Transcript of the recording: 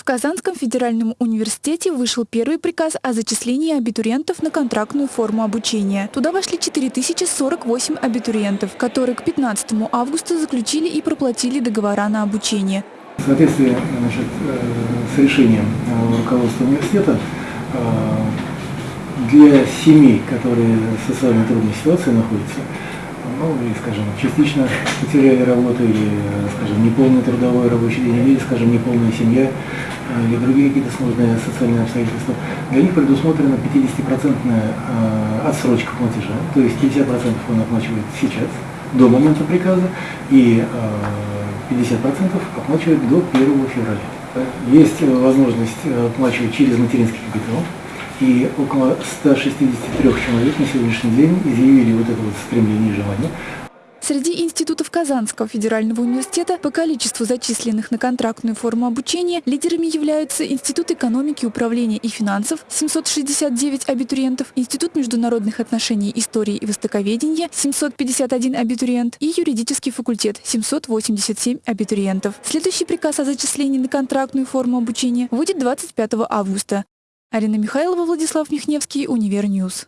В Казанском федеральном университете вышел первый приказ о зачислении абитуриентов на контрактную форму обучения. Туда вошли 4048 абитуриентов, которые к 15 августа заключили и проплатили договора на обучение. В соответствии значит, э, с решением э, руководства университета э, для семей, которые в социально трудной ситуации находятся, ну и, скажем, частично потеряли работу или, скажем, неполный трудовой рабочий день, или, скажем, неполная семья, или другие какие-то сложные социальные обстоятельства, для них предусмотрена 50% отсрочка платежа, то есть 50% он оплачивает сейчас, до момента приказа, и 50% оплачивает до 1 февраля. Есть возможность оплачивать через материнский капитал, и около 163 человек на сегодняшний день изъявили вот это вот стремление и желание Среди институтов Казанского федерального университета по количеству зачисленных на контрактную форму обучения лидерами являются Институт экономики, управления и финансов – 769 абитуриентов, Институт международных отношений, истории и востоковедения – 751 абитуриент и юридический факультет – 787 абитуриентов. Следующий приказ о зачислении на контрактную форму обучения будет 25 августа. Арина Михайлова, Владислав Михневский, Univer News.